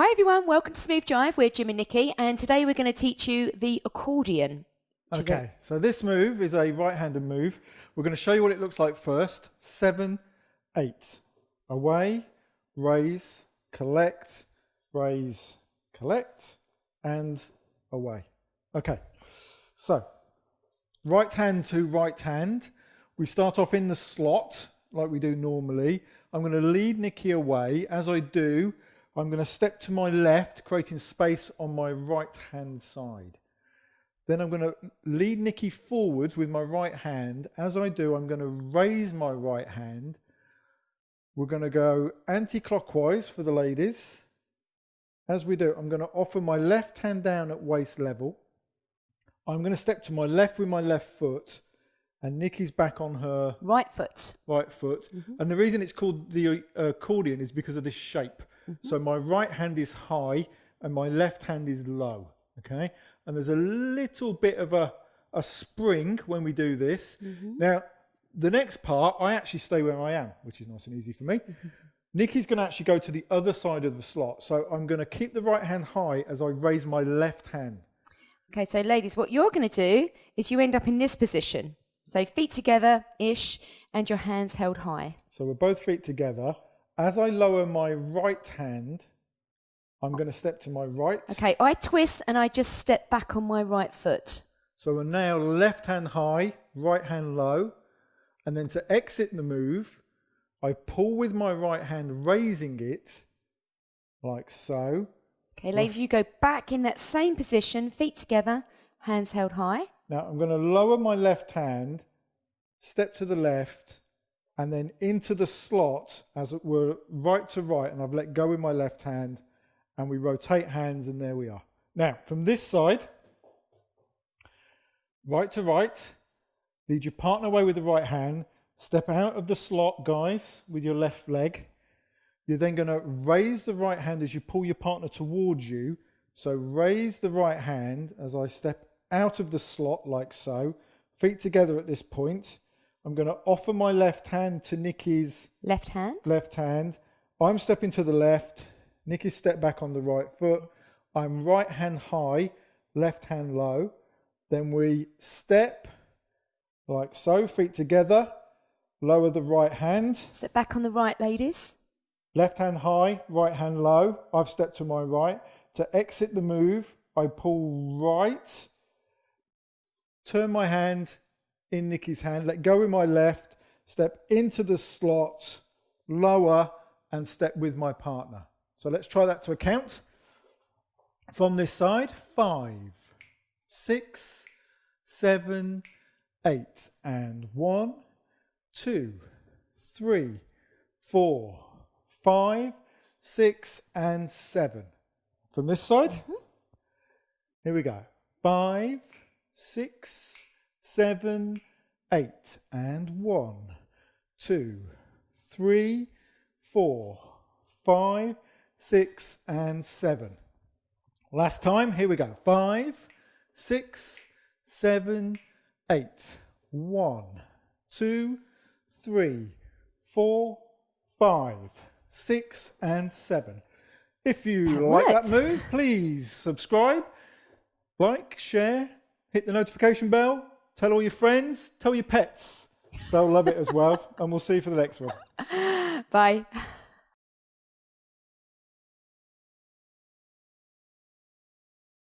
Hi everyone, welcome to Smooth Jive. We're Jim and Nikki, and today we're going to teach you the accordion. Okay, so this move is a right-handed move. We're going to show you what it looks like first. Seven, eight. Away, raise, collect, raise, collect, and away. Okay, so right hand to right hand. We start off in the slot like we do normally. I'm going to lead Nikki away. As I do, I'm going to step to my left, creating space on my right hand side. Then I'm going to lead Nikki forwards with my right hand. As I do, I'm going to raise my right hand. We're going to go anti-clockwise for the ladies. As we do, I'm going to offer my left hand down at waist level. I'm going to step to my left with my left foot and Nikki's back on her Right foot. right foot. And the reason it's called the uh, accordion is because of this shape. Mm-hmm. So my right hand is high and my left hand is low. Okay. And there's a little bit of a, a spring when we do this. Mm-hmm. Now, the next part, I actually stay where I am, which is nice and easy for me. Mm-hmm. Nikki's going to actually go to the other side of the slot. So I'm going to keep the right hand high as I raise my left hand. Okay, so ladies, what you're going to do is you end up in this position. So feet together ish, and your hands held high. So we're both feet together. As I lower my right hand, I'm going to step to my right. Okay, I twist and I just step back on my right foot. So we're now left hand high, right hand low. And then to exit the move, I pull with my right hand, raising it like so. Okay, ladies, you go back in that same position, feet together, hands held high. Now I'm going to lower my left hand, step to the left, and then into the slot as it were right to right. And I've let go with my left hand, and we rotate hands, and there we are. Now from this side, right to right, lead your partner away with the right hand, step out of the slot, guys, with your left leg. You're then going to raise the right hand as you pull your partner towards you. So raise the right hand as I step out of the slot like so. Feet together at this point. I'm going to offer my left hand to Nikki's Left hand. left hand. I'm stepping to the left. Nikki step back on the right foot. I'm right hand high, left hand low. Then we step like so, feet together. Lower the right hand. Step back on the right, ladies. Left hand high, right hand low. I've stepped to my right. To exit the move, I pull right, turn my hand in Nikki's hand, let go with my left, step into the slot, lower, and step with my partner. So let's try that to a count. From this side, five, six, seven, eight, and one, two, three, four, five, six, and seven. From this side, mm-hmm. here we go. Five, six, seven, eight, and one, two, three, four, five, six, and seven. Last time, here we go. Five, six, seven, eight, one, two, three, four, five, six, and seven. If you That like that move, please subscribe, like, share, hit the notification bell, tell all your friends, tell your pets. They'll love it as well. And we'll see you for the next one. Bye.